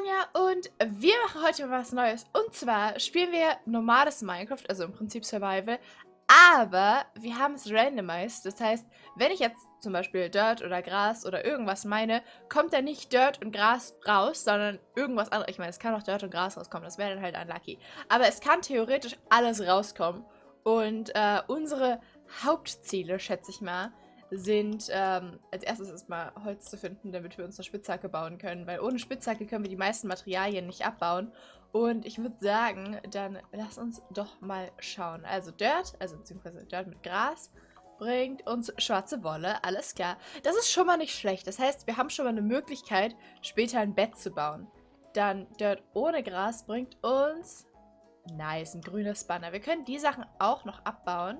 Sonja und wir machen heute was Neues. Und zwar spielen wir normales Minecraft, also im Prinzip Survival, aber wir haben es randomized. Das heißt, wenn ich jetzt zum Beispiel Dirt oder Gras oder irgendwas meine, kommt da nicht Dirt und Gras raus, sondern irgendwas anderes. Ich meine, es kann auch Dirt und Gras rauskommen, das wäre dann halt unlucky. Aber es kann theoretisch alles rauskommen. Und äh, unsere Hauptziele, schätze ich mal, sind ähm, als erstes erstmal Holz zu finden, damit wir uns eine Spitzhacke bauen können, weil ohne Spitzhacke können wir die meisten Materialien nicht abbauen. Und ich würde sagen, dann lass uns doch mal schauen. Also Dirt, also beziehungsweise Dirt mit Gras, bringt uns schwarze Wolle, alles klar. Das ist schon mal nicht schlecht. Das heißt, wir haben schon mal eine Möglichkeit, später ein Bett zu bauen. Dann Dirt ohne Gras bringt uns... Nice, ein grünes Banner. Wir können die Sachen auch noch abbauen.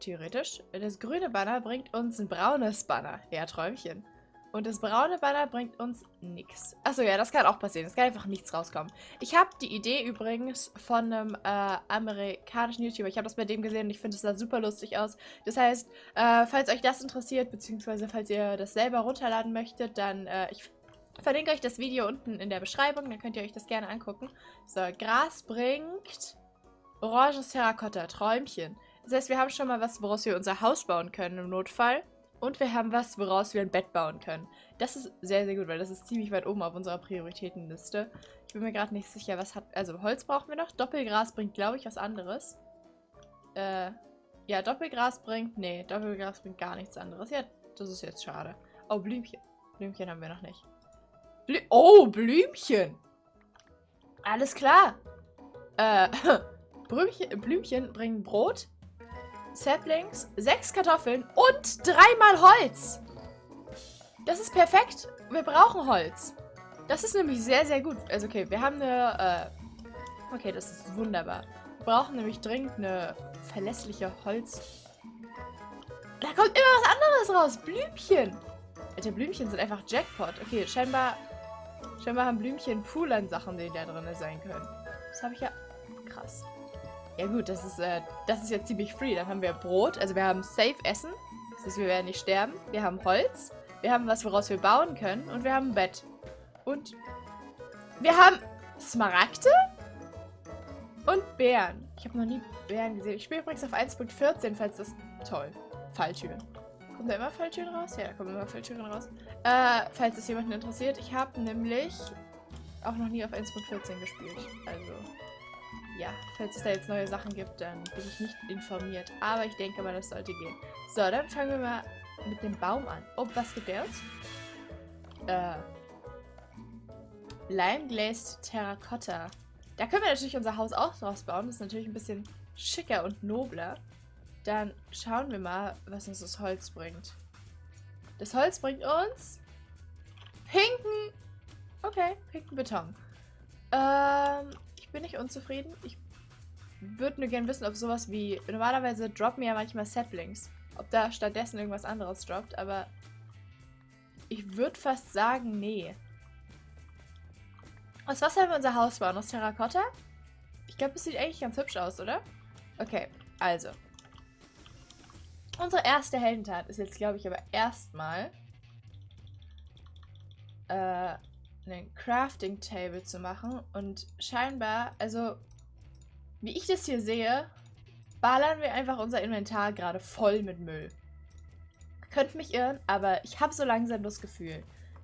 Theoretisch. Das grüne Banner bringt uns ein braunes Banner. Ja, Träumchen. Und das braune Banner bringt uns nichts. Achso, ja, das kann auch passieren. Es kann einfach nichts rauskommen. Ich habe die Idee übrigens von einem äh, amerikanischen YouTuber. Ich habe das bei dem gesehen und ich finde es sah super lustig aus. Das heißt, äh, falls euch das interessiert, beziehungsweise falls ihr das selber runterladen möchtet, dann, äh, ich verlinke euch das Video unten in der Beschreibung. Dann könnt ihr euch das gerne angucken. So, Gras bringt oranges Terrakotta, Träumchen. Das heißt, wir haben schon mal was, woraus wir unser Haus bauen können im Notfall. Und wir haben was, woraus wir ein Bett bauen können. Das ist sehr, sehr gut, weil das ist ziemlich weit oben auf unserer Prioritätenliste. Ich bin mir gerade nicht sicher, was hat... Also Holz brauchen wir noch. Doppelgras bringt, glaube ich, was anderes. Äh, ja, Doppelgras bringt... Nee, Doppelgras bringt gar nichts anderes. Ja, das ist jetzt schade. Oh, Blümchen. Blümchen haben wir noch nicht. Blü oh, Blümchen! Alles klar. Äh, Blümchen, Blümchen bringen Brot. Saplings, sechs Kartoffeln und dreimal Holz. Das ist perfekt. Wir brauchen Holz. Das ist nämlich sehr, sehr gut. Also okay, wir haben eine... Äh okay, das ist wunderbar. Wir brauchen nämlich dringend eine verlässliche Holz... Da kommt immer was anderes raus. Blümchen. Alter, Blümchen sind einfach Jackpot. Okay, scheinbar... Scheinbar haben Blümchen Pool an Sachen, die da drin sein können. Das habe ich ja... Krass. Ja gut, das ist, äh, das ist jetzt ziemlich free. Dann haben wir Brot, also wir haben safe Essen. Das heißt, wir werden nicht sterben. Wir haben Holz. Wir haben was, woraus wir bauen können. Und wir haben ein Bett. Und wir haben Smaragde und Bären. Ich habe noch nie Bären gesehen. Ich spiele übrigens auf 1.14, falls das... Toll. Falltüren. Kommen da immer Falltüren raus? Ja, da kommen immer Falltüren raus. Äh, falls das jemanden interessiert. Ich habe nämlich auch noch nie auf 1.14 gespielt. Also ja, falls es da jetzt neue Sachen gibt, dann bin ich nicht informiert. Aber ich denke mal, das sollte gehen. So, dann fangen wir mal mit dem Baum an. Oh, was gibt der uns? Äh. Lime Glazed Terracotta. Da können wir natürlich unser Haus auch draus bauen. Das ist natürlich ein bisschen schicker und nobler. Dann schauen wir mal, was uns das Holz bringt. Das Holz bringt uns pinken... Okay, pinken Beton. Ähm, bin ich unzufrieden. Ich würde nur gerne wissen, ob sowas wie... Normalerweise droppen ja manchmal Saplings. Ob da stattdessen irgendwas anderes droppt, aber... Ich würde fast sagen, nee. Aus was haben wir unser Haus bauen? Aus Terrakotta? Ich glaube, es sieht eigentlich ganz hübsch aus, oder? Okay, also. Unsere erste Heldentat ist jetzt, glaube ich, aber erstmal äh, einen Crafting Table zu machen. Und scheinbar, also wie ich das hier sehe, ballern wir einfach unser Inventar gerade voll mit Müll. Könnt mich irren, aber ich habe so langsam das Gefühl.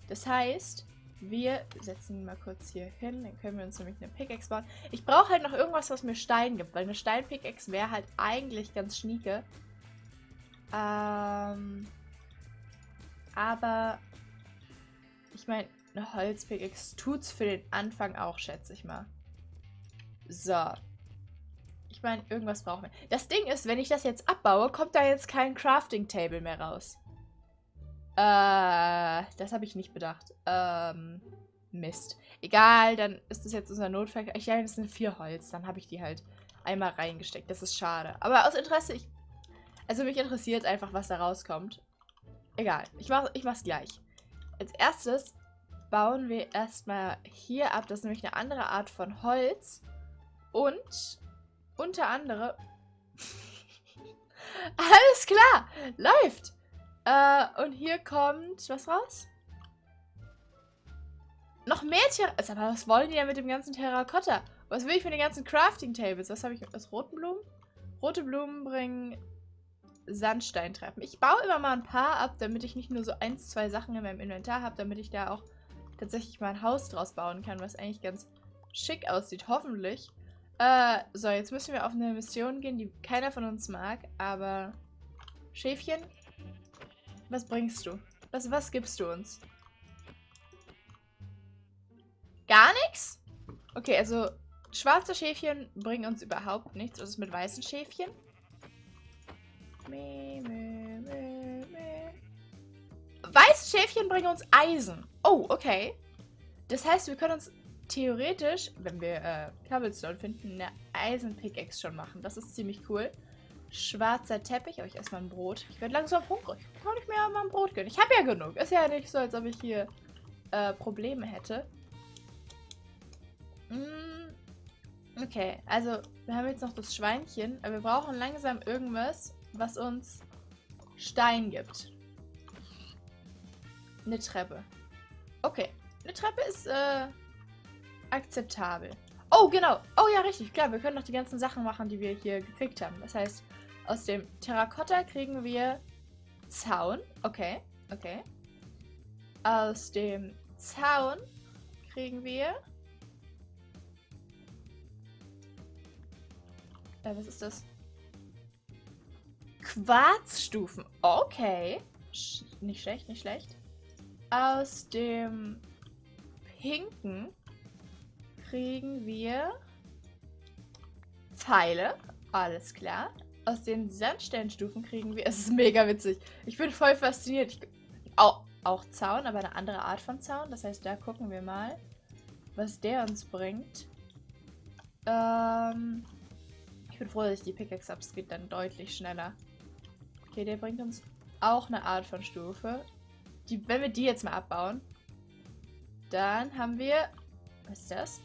Das heißt, wir setzen mal kurz hier hin. Dann können wir uns nämlich eine Pickaxe bauen. Ich brauche halt noch irgendwas, was mir Stein gibt, weil eine Stein-Pickaxe wäre halt eigentlich ganz schnieke. Ähm, aber ich meine, eine Holzpickaxe tut's für den Anfang auch, schätze ich mal. So. Ich meine, irgendwas brauchen wir. Das Ding ist, wenn ich das jetzt abbaue, kommt da jetzt kein Crafting Table mehr raus. Äh, das habe ich nicht bedacht. Ähm, Mist. Egal, dann ist das jetzt unser Notfall. Ich ja, das sind vier Holz. Dann habe ich die halt einmal reingesteckt. Das ist schade. Aber aus Interesse, ich... Also mich interessiert einfach, was da rauskommt. Egal, ich, mach, ich mach's gleich. Als erstes bauen wir erstmal hier ab. Das ist nämlich eine andere Art von Holz. Und unter anderem... Alles klar, läuft. Äh, und hier kommt was raus? Noch mehr Terrakotta. Aber was wollen die denn mit dem ganzen Terrakotta? Was will ich für die ganzen Crafting Tables? Was habe ich aus roten Blumen? Rote Blumen bringen Sandsteintreppen. Ich baue immer mal ein paar ab, damit ich nicht nur so ein, zwei Sachen in meinem Inventar habe, damit ich da auch tatsächlich mal ein Haus draus bauen kann, was eigentlich ganz schick aussieht, hoffentlich. Äh, so, jetzt müssen wir auf eine Mission gehen, die keiner von uns mag, aber... Schäfchen, was bringst du? Was, was gibst du uns? Gar nichts? Okay, also schwarze Schäfchen bringen uns überhaupt nichts. Was ist mit weißen Schäfchen? Meh, meh, meh. Weiße Schäfchen bringen uns Eisen. Oh, okay. Das heißt, wir können uns theoretisch, wenn wir äh, Cobblestone finden, eine Eisen-Pickaxe schon machen. Das ist ziemlich cool. Schwarzer Teppich. Aber ich esse mal ein Brot. Ich werde langsam hungrig. Kann ich mir mal ein Brot gönnen? Ich habe ja genug. Ist ja nicht so, als ob ich hier äh, Probleme hätte. Mm, okay, also wir haben jetzt noch das Schweinchen. Aber wir brauchen langsam irgendwas, was uns Stein gibt. Eine Treppe. Okay. Eine Treppe ist äh, akzeptabel. Oh, genau. Oh ja, richtig. Klar, wir können noch die ganzen Sachen machen, die wir hier gekriegt haben. Das heißt, aus dem Terrakotta kriegen wir Zaun. Okay, okay. Aus dem Zaun kriegen wir... Äh, was ist das? Quarzstufen. Okay. Sch nicht schlecht, nicht schlecht. Aus dem Pinken kriegen wir Pfeile. Alles klar aus den Sandsteinstufen kriegen wir. Es ist mega witzig. Ich bin voll fasziniert. Ich, auch, auch Zaun, aber eine andere Art von Zaun. Das heißt, da gucken wir mal, was der uns bringt. Ähm, ich bin froh, dass ich die Pickaxe habe. Es geht dann deutlich schneller. Okay, der bringt uns auch eine Art von Stufe. Die, wenn wir die jetzt mal abbauen, dann haben wir... Was ist das?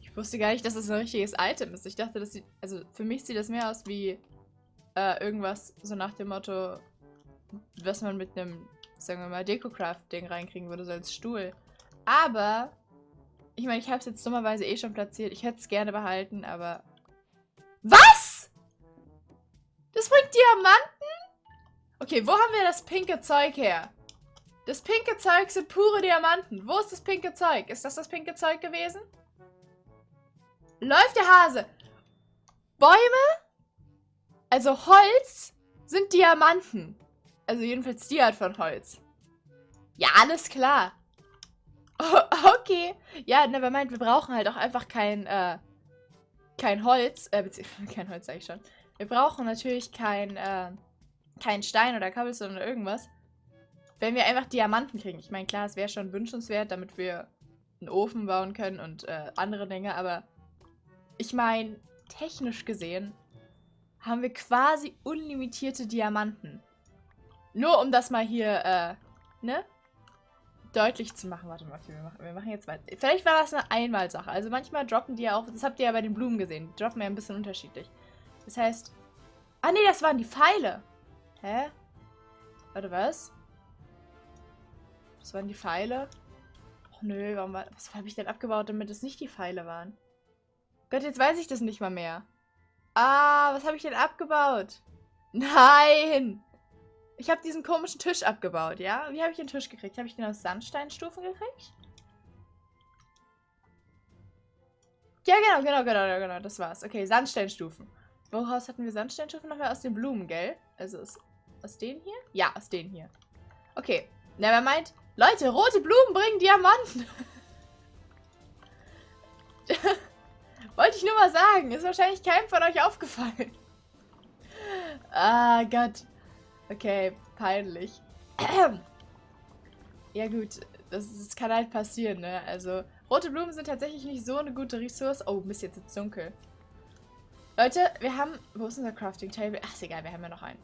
Ich wusste gar nicht, dass das ein richtiges Item ist. Ich dachte, das sieht. Also für mich sieht das mehr aus wie äh, irgendwas so nach dem Motto, was man mit einem, sagen wir mal, Decocraft-Ding reinkriegen würde, so als Stuhl. Aber, ich meine, ich habe es jetzt dummerweise eh schon platziert. Ich hätte es gerne behalten, aber. Was? Das bringt Diamanten? Okay, wo haben wir das pinke Zeug her? Das pinke Zeug sind pure Diamanten. Wo ist das pinke Zeug? Ist das das pinke Zeug gewesen? Läuft der Hase. Bäume, also Holz, sind Diamanten. Also jedenfalls die Art von Holz. Ja, alles klar. Oh, okay. Ja, nevermind, wir brauchen halt auch einfach kein, äh, kein Holz. Äh, kein Holz sag ich schon. Wir brauchen natürlich kein, äh, kein Stein oder Cobblestone oder irgendwas. Wenn wir einfach Diamanten kriegen. Ich meine, klar, es wäre schon wünschenswert, damit wir einen Ofen bauen können und äh, andere Dinge, aber ich meine, technisch gesehen haben wir quasi unlimitierte Diamanten. Nur um das mal hier, äh, ne? Deutlich zu machen. Warte mal, wir machen, wir machen jetzt mal. Vielleicht war das eine Einmalsache. Also manchmal droppen die ja auch, das habt ihr ja bei den Blumen gesehen, die droppen ja ein bisschen unterschiedlich. Das heißt, ah nee, das waren die Pfeile. Hä? Warte, was? Das waren die Pfeile? Och nö, warum war, was habe ich denn abgebaut, damit es nicht die Pfeile waren? Gott, jetzt weiß ich das nicht mal mehr. Ah, was habe ich denn abgebaut? Nein! Ich habe diesen komischen Tisch abgebaut, ja? Wie habe ich den Tisch gekriegt? Habe ich den aus Sandsteinstufen gekriegt? Ja, genau, genau, genau, genau, das war's. Okay, Sandsteinstufen. Woraus hatten wir Sandsteinstufen? Nochmal aus den Blumen, gell? Also aus, aus denen hier? Ja, aus denen hier. Okay, nevermind. Leute, rote Blumen bringen Diamanten. Wollte ich nur mal sagen. Ist wahrscheinlich keinem von euch aufgefallen. Ah, Gott. Okay, peinlich. ja gut, das, das, kann halt passieren, ne? Also, rote Blumen sind tatsächlich nicht so eine gute Ressource. Oh, Mist, jetzt ist dunkel. Leute, wir haben... Wo ist unser Crafting Table? Ach, ist egal, wir haben ja noch einen.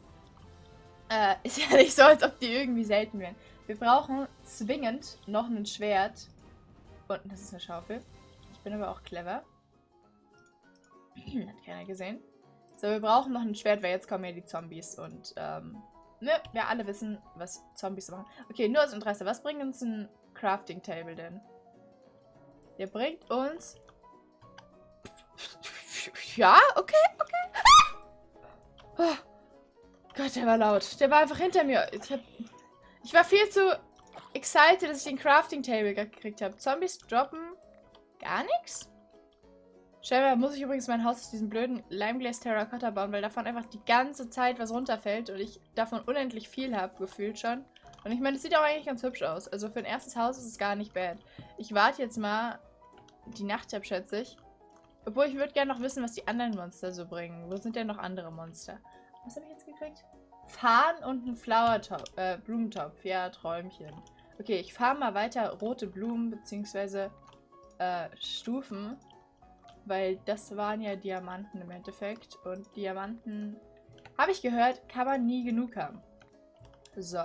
Äh, ist ja nicht so, als ob die irgendwie selten wären. Wir brauchen zwingend noch ein Schwert. Und das ist eine Schaufel. Ich bin aber auch clever. Hat keiner gesehen. So, wir brauchen noch ein Schwert, weil jetzt kommen ja die Zombies und, ähm, Ne, wir alle wissen, was Zombies machen. Okay, nur aus Interesse. Was bringt uns ein Crafting Table denn? Der bringt uns... Ja, okay, okay. Oh. Gott, der war laut. Der war einfach hinter mir. Ich, hab... ich war viel zu excited, dass ich den Crafting Table gekriegt habe. Zombies droppen gar nichts? Scheinbar muss ich übrigens mein Haus aus diesem blöden Limeglass Terracotta bauen, weil davon einfach die ganze Zeit was runterfällt und ich davon unendlich viel habe, gefühlt schon. Und ich meine, es sieht auch eigentlich ganz hübsch aus. Also für ein erstes Haus ist es gar nicht bad. Ich warte jetzt mal die Nacht ab, schätze ich. Obwohl, ich würde gerne noch wissen, was die anderen Monster so bringen. Wo sind denn noch andere Monster? Was habe ich jetzt gekriegt? Farn und ein Flower-Top, äh, Blumentopf. Ja, Träumchen. Okay, ich fahre mal weiter rote Blumen, beziehungsweise äh, Stufen. Weil das waren ja Diamanten im Endeffekt. Und Diamanten, habe ich gehört, kann man nie genug haben. So.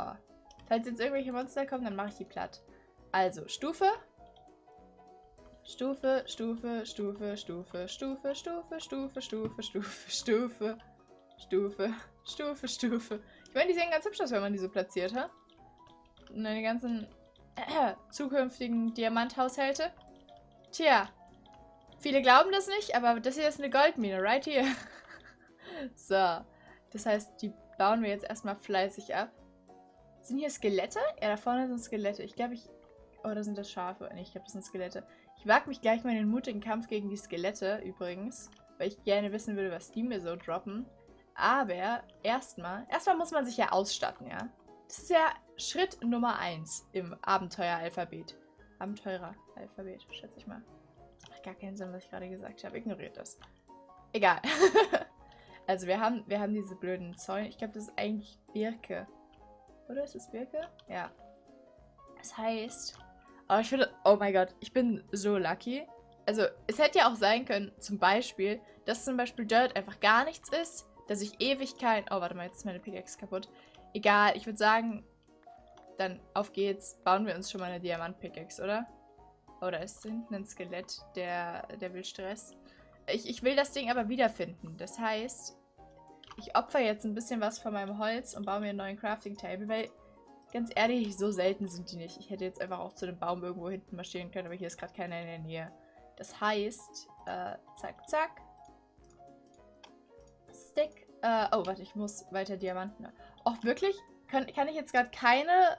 Falls jetzt irgendwelche Monster kommen, dann mache ich die platt. Also, Stufe. Stufe, Stufe, Stufe, Stufe, Stufe, Stufe, Stufe, Stufe, Stufe, Stufe, Stufe, Stufe, Stufe. Ich meine, die sehen ganz hübsch aus, wenn man die so platziert, ha? Und die ganzen äh, zukünftigen Diamanthaushälte. Tja, Viele glauben das nicht, aber das hier ist eine Goldmine, right here. so, das heißt, die bauen wir jetzt erstmal fleißig ab. Sind hier Skelette? Ja, da vorne sind Skelette. Ich glaube, ich... Oh, da sind das Schafe. Nee, ich glaube, das sind Skelette. Ich wage mich gleich mal in den mutigen Kampf gegen die Skelette, übrigens. Weil ich gerne wissen würde, was die mir so droppen. Aber erstmal... Erstmal muss man sich ja ausstatten, ja? Das ist ja Schritt Nummer 1 im Abenteueralphabet. Abenteureralphabet, schätze ich mal gar keinen Sinn, was ich gerade gesagt habe. Ignoriert das. Egal. also wir haben, wir haben diese blöden Zäune. Ich glaube, das ist eigentlich Birke. Oder ist es Birke? Ja. Das heißt... Aber ich finde... Oh mein Gott, ich bin so lucky. Also, es hätte ja auch sein können, zum Beispiel, dass zum Beispiel Dirt einfach gar nichts ist, dass ich Ewigkeit... Oh, warte mal, jetzt ist meine Pickaxe kaputt. Egal, ich würde sagen, dann auf geht's. Bauen wir uns schon mal eine Diamant-Pickaxe, oder? Oder ist hinten ein Skelett, der, der will Stress. Ich, ich will das Ding aber wiederfinden. Das heißt, ich opfer jetzt ein bisschen was von meinem Holz und baue mir einen neuen Crafting Table, weil ganz ehrlich, so selten sind die nicht. Ich hätte jetzt einfach auch zu dem Baum irgendwo hinten marschieren können, aber hier ist gerade keiner in der Nähe. Das heißt, äh, zack, zack. Stick. Äh, oh, warte, ich muss weiter Diamanten. Oh, wirklich? Kann, kann ich jetzt gerade keine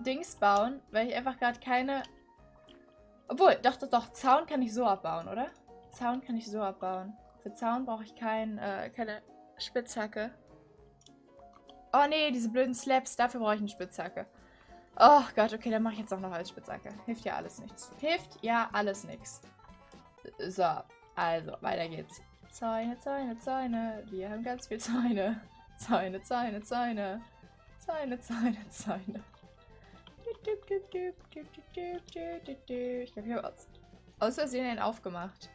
Dings bauen, weil ich einfach gerade keine... Obwohl, doch, doch, doch, Zaun kann ich so abbauen, oder? Zaun kann ich so abbauen. Für Zaun brauche ich kein, äh, keine Spitzhacke. Oh nee, diese blöden Slaps, dafür brauche ich eine Spitzhacke. Oh Gott, okay, dann mache ich jetzt auch noch als Spitzhacke. Hilft ja alles nichts. Hilft ja alles nichts. So, also, weiter geht's. Zäune, Zäune, Zäune. Wir haben ganz viel Zäune. Zäune, Zäune, Zäune. Zäune, Zäune, Zäune. Ich glaube, ich habe aus, aus Versehen einen aufgemacht.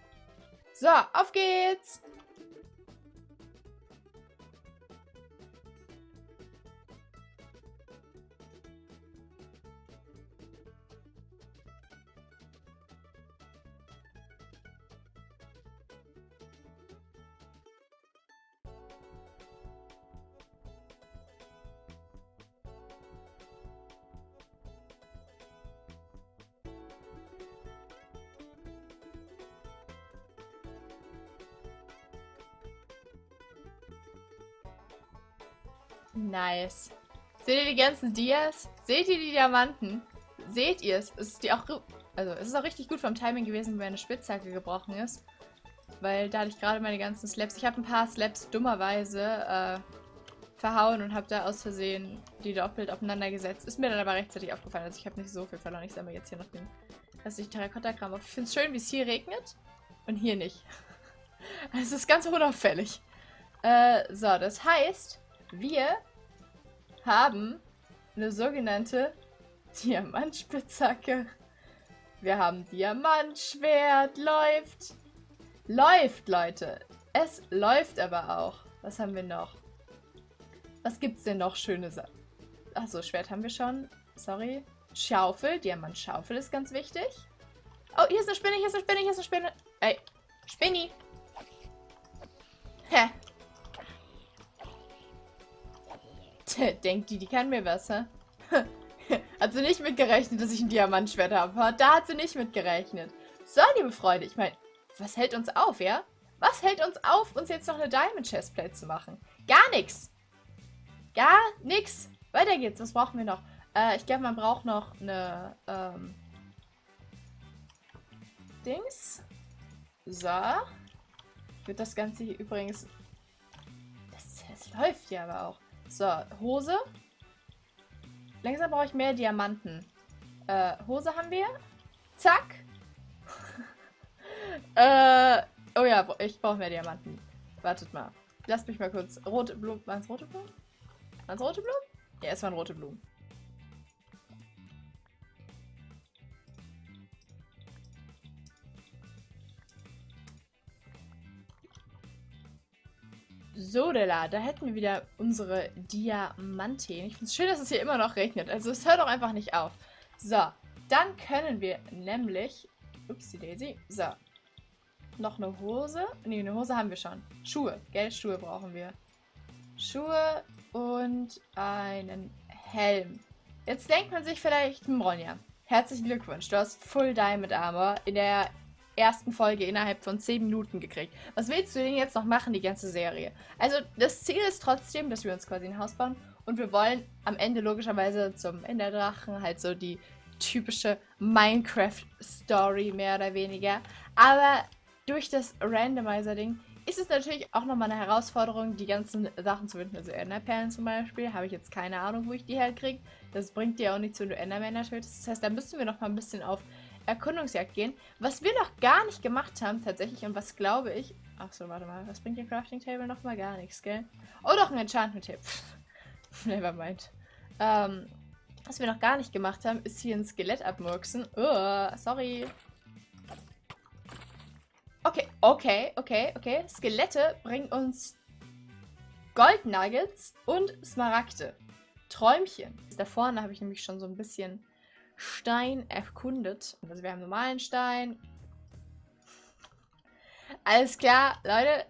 So, auf geht's! Nice. Seht ihr die ganzen Dias? Seht ihr die Diamanten? Seht ihr es? Ist die auch, also es ist auch richtig gut vom Timing gewesen, wenn meine Spitzhacke gebrochen ist. Weil da hatte ich gerade meine ganzen Slaps. Ich habe ein paar Slaps dummerweise äh, verhauen und habe da aus Versehen die doppelt aufeinander gesetzt. Ist mir dann aber rechtzeitig aufgefallen. Also ich habe nicht so viel verloren. Ich sammle jetzt hier noch den restlichen Terrakotta-Kram auf. Ich finde es schön, wie es hier regnet und hier nicht. Es ist ganz unauffällig. Äh, so, das heißt, wir haben eine sogenannte Diamantspitzhacke. Wir haben Diamantschwert. Läuft. Läuft, Leute. Es läuft aber auch. Was haben wir noch? Was gibt's denn noch schöne Sachen? Achso, Schwert haben wir schon. Sorry. Schaufel. Diamantschaufel ist ganz wichtig. Oh, hier ist eine Spinne, hier ist eine Spinne, hier ist eine Spinne. Ey, Spinni. Hä? Denkt die, die kann mir was, hä? hat sie nicht mitgerechnet, dass ich ein Diamantschwert habe. Da hat sie nicht mitgerechnet. So, liebe Freunde, ich meine, was hält uns auf, ja? Was hält uns auf, uns jetzt noch eine Diamond Chestplate zu machen? Gar nichts. Gar nichts. Weiter geht's. Was brauchen wir noch? Äh, ich glaube, man braucht noch eine, ähm, Dings. So. Ich würde das Ganze hier übrigens... Das, das läuft ja aber auch. So, Hose. Langsam brauche ich mehr Diamanten. Äh, Hose haben wir. Zack. äh, oh ja, ich brauche mehr Diamanten. Wartet mal. Lasst mich mal kurz. Rote Blumen. Waren es rote Blumen? Waren es rote Blumen? Ja, es waren rote Blumen. So, da, da hätten wir wieder unsere Diamanten. Ich finde es schön, dass es hier immer noch regnet. Also es hört auch einfach nicht auf. So, dann können wir nämlich... Upsi Daisy. So. Noch eine Hose. Ne, eine Hose haben wir schon. Schuhe. Gell, Schuhe brauchen wir. Schuhe und einen Helm. Jetzt denkt man sich vielleicht, hm, Ronja, herzlichen Glückwunsch. Du hast Full Diamond Armor in der ersten Folge innerhalb von 10 Minuten gekriegt. Was willst du denn jetzt noch machen, die ganze Serie? Also das Ziel ist trotzdem, dass wir uns quasi ein Haus bauen und wir wollen am Ende logischerweise zum Enderdrachen halt so die typische Minecraft-Story mehr oder weniger. Aber durch das Randomizer-Ding ist es natürlich auch nochmal eine Herausforderung, die ganzen Sachen zu finden. Also Enderperlen zum Beispiel, habe ich jetzt keine Ahnung, wo ich die herkriege. Das bringt dir auch nichts, wenn du Endermänner tötest. Das heißt, da müssen wir nochmal ein bisschen auf Erkundungsjagd gehen. Was wir noch gar nicht gemacht haben tatsächlich und was glaube ich... Achso, warte mal. Was bringt der Crafting Table nochmal? Gar nichts, gell? Oh, doch, ein Enchantment Table. Nevermind. Ähm, was wir noch gar nicht gemacht haben, ist hier ein Skelett abmurksen. Oh, sorry. Okay, okay, okay, okay. Skelette bringen uns Gold Nuggets und Smaragde. Träumchen. Da vorne habe ich nämlich schon so ein bisschen Stein erkundet. Also wir haben normalen Stein. Alles klar, Leute.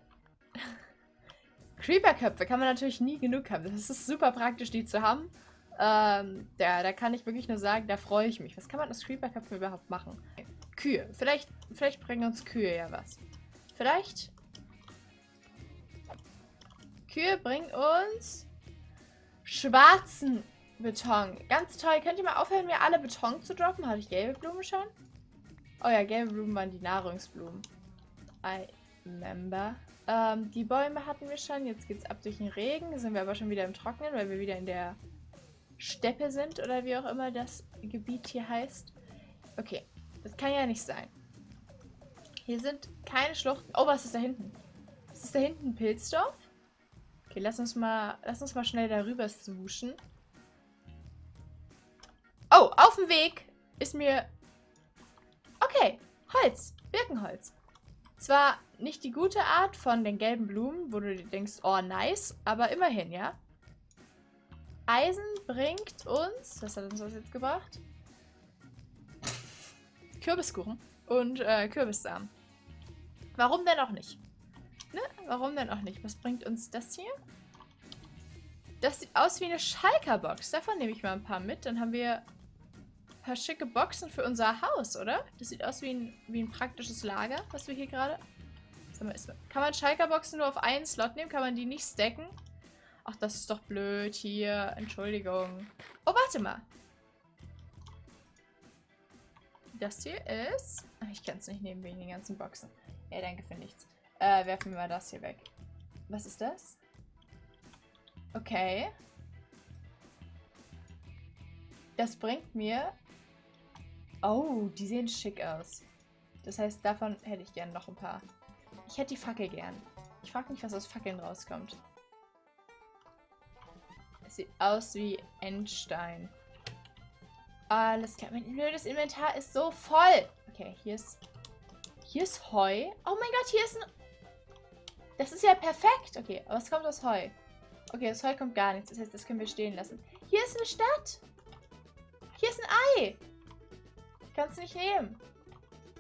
Creeper-Köpfe kann man natürlich nie genug haben. Das ist super praktisch, die zu haben. Ähm, da, da kann ich wirklich nur sagen, da freue ich mich. Was kann man aus Creeper-Köpfen überhaupt machen? Kühe. Vielleicht, vielleicht bringen uns Kühe ja was. Vielleicht. Kühe bringen uns schwarzen Beton. Ganz toll. Könnt ihr mal aufhören, mir alle Beton zu droppen? Habe ich gelbe Blumen schon? Oh ja, gelbe Blumen waren die Nahrungsblumen. I remember. Ähm, die Bäume hatten wir schon. Jetzt geht es ab durch den Regen. Sind wir aber schon wieder im Trocknen, weil wir wieder in der Steppe sind oder wie auch immer das Gebiet hier heißt. Okay, das kann ja nicht sein. Hier sind keine Schluchten. Oh, was ist da hinten? Ist da hinten? Pilzdorf? Okay, lass uns mal, lass uns mal schnell darüber swooschen. Oh, auf dem Weg ist mir... Okay, Holz. Birkenholz. Zwar nicht die gute Art von den gelben Blumen, wo du dir denkst, oh nice, aber immerhin, ja. Eisen bringt uns... Was hat uns das jetzt gebracht? Kürbiskuchen und äh, Kürbissamen. Warum denn auch nicht? Ne? Warum denn auch nicht? Was bringt uns das hier? Das sieht aus wie eine Schalker-Box. Davon nehme ich mal ein paar mit. Dann haben wir paar schicke Boxen für unser Haus, oder? Das sieht aus wie ein, wie ein praktisches Lager, was wir hier gerade... Kann man Schalker-Boxen nur auf einen Slot nehmen? Kann man die nicht stacken? Ach, das ist doch blöd hier. Entschuldigung. Oh, warte mal. Das hier ist... Ich kann es nicht nehmen wegen den ganzen Boxen. Ja, danke für nichts. Äh, werfen wir mal das hier weg. Was ist das? Okay. Das bringt mir Oh, die sehen schick aus. Das heißt, davon hätte ich gern noch ein paar. Ich hätte die Fackel gern. Ich frage mich, was aus Fackeln rauskommt. Es sieht aus wie Endstein. Alles klar. Mein blödes Inventar ist so voll. Okay, hier ist... Hier ist Heu. Oh mein Gott, hier ist ein... Das ist ja perfekt. Okay, was kommt aus Heu? Okay, das Heu kommt gar nichts. Das heißt, das können wir stehen lassen. Hier ist eine Stadt. Hier ist ein Ei. Ich kann es nicht nehmen.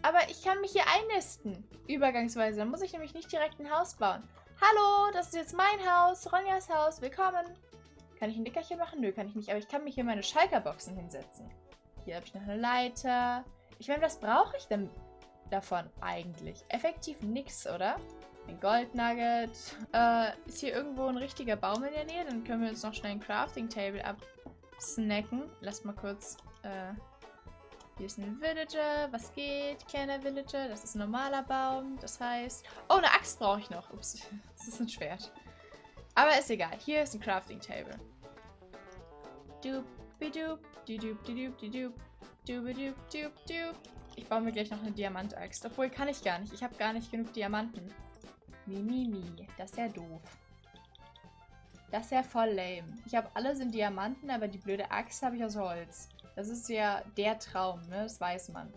Aber ich kann mich hier einnisten. Übergangsweise. Dann muss ich nämlich nicht direkt ein Haus bauen. Hallo, das ist jetzt mein Haus. Ronjas Haus. Willkommen. Kann ich ein Nickerchen machen? Nö, kann ich nicht. Aber ich kann mich hier meine Schalkerboxen hinsetzen. Hier habe ich noch eine Leiter. Ich meine, was brauche ich denn davon eigentlich? Effektiv nix, oder? Ein Goldnugget. Äh, ist hier irgendwo ein richtiger Baum in der Nähe? Dann können wir uns noch schnell ein Crafting Table absnacken. Lass mal kurz. Äh, hier ist ein Villager. Was geht? Kleiner Villager. Das ist ein normaler Baum. Das heißt... Oh, eine Axt brauche ich noch. Ups, das ist ein Schwert. Aber ist egal. Hier ist ein Crafting Table. Doop, doop, doop, doop, doop, doop, doop, doop. Ich baue mir gleich noch eine Diamantaxt. Obwohl, kann ich gar nicht. Ich habe gar nicht genug Diamanten. Mimimi. Mi, mi. Das ist ja doof. Das ist ja voll lame. Ich habe alles in Diamanten, aber die blöde Axt habe ich aus Holz. Das ist ja der Traum, ne? Das weiß man.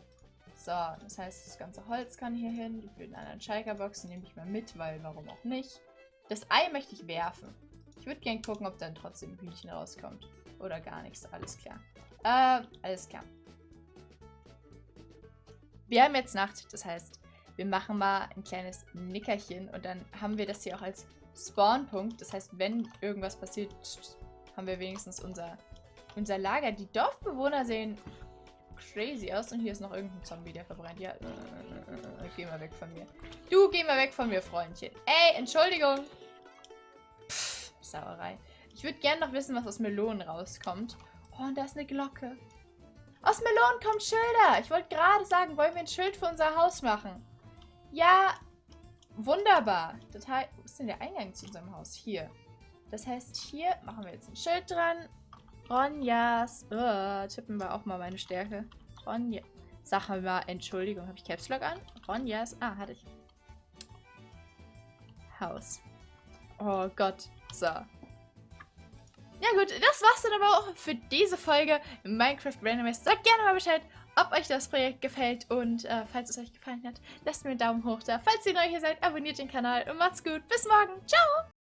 So, das heißt, das ganze Holz kann hier hin. Die blöden anderen Schalkerboxen nehme ich mal mit, weil warum auch nicht. Das Ei möchte ich werfen. Ich würde gerne gucken, ob dann trotzdem ein Hühnchen rauskommt. Oder gar nichts. Alles klar. Äh, alles klar. Wir haben jetzt Nacht. Das heißt, wir machen mal ein kleines Nickerchen. Und dann haben wir das hier auch als Spawnpunkt. Das heißt, wenn irgendwas passiert, haben wir wenigstens unser, unser Lager. Die Dorfbewohner sehen crazy aus. Und hier ist noch irgendein Zombie, der verbrennt. Ja, äh, äh, geh mal weg von mir. Du, geh mal weg von mir, Freundchen. Ey, Entschuldigung. Pff, Sauerei. Ich würde gerne noch wissen, was aus Melonen rauskommt. Oh, und da ist eine Glocke. Aus Melonen kommt Schilder. Ich wollte gerade sagen, wollen wir ein Schild für unser Haus machen? Ja, wunderbar. Das wo ist denn der Eingang zu unserem Haus? Hier. Das heißt, hier machen wir jetzt ein Schild dran. Ronjas. Oh, tippen wir auch mal meine Stärke. Ronja. Sag mal, Entschuldigung, habe ich Caps Lock an? Ronjas. Ah, hatte ich. Haus. Oh Gott. So. Ja gut, das war's dann aber auch für diese Folge Minecraft Randomized. Sagt gerne mal Bescheid, ob euch das Projekt gefällt und äh, falls es euch gefallen hat, lasst mir einen Daumen hoch da. Falls ihr neu hier seid, abonniert den Kanal und macht's gut. Bis morgen. Ciao!